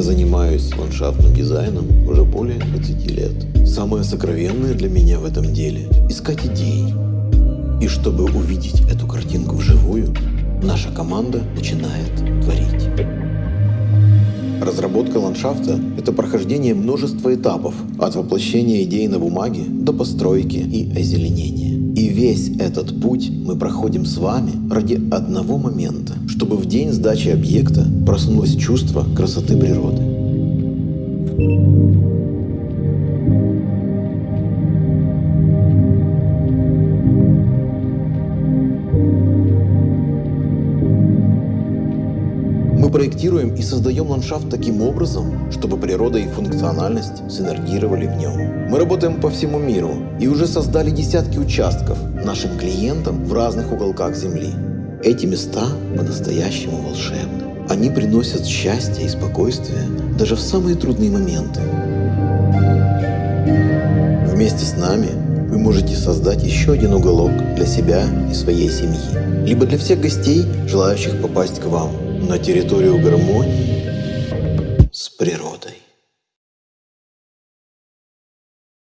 занимаюсь ландшафтным дизайном уже более 20 лет. Самое сокровенное для меня в этом деле – искать идеи. И чтобы увидеть эту картинку вживую, наша команда начинает творить. Разработка ландшафта – это прохождение множества этапов, от воплощения идей на бумаге до постройки и озеленения. Весь этот путь мы проходим с вами ради одного момента, чтобы в день сдачи объекта проснулось чувство красоты природы. Мы проектируем и создаем ландшафт таким образом, чтобы природа и функциональность синергировали в нем. Мы работаем по всему миру и уже создали десятки участков нашим клиентам в разных уголках Земли. Эти места по-настоящему волшебны. Они приносят счастье и спокойствие даже в самые трудные моменты. Вместе с нами вы можете создать еще один уголок для себя и своей семьи, либо для всех гостей, желающих попасть к вам на территорию гармонии.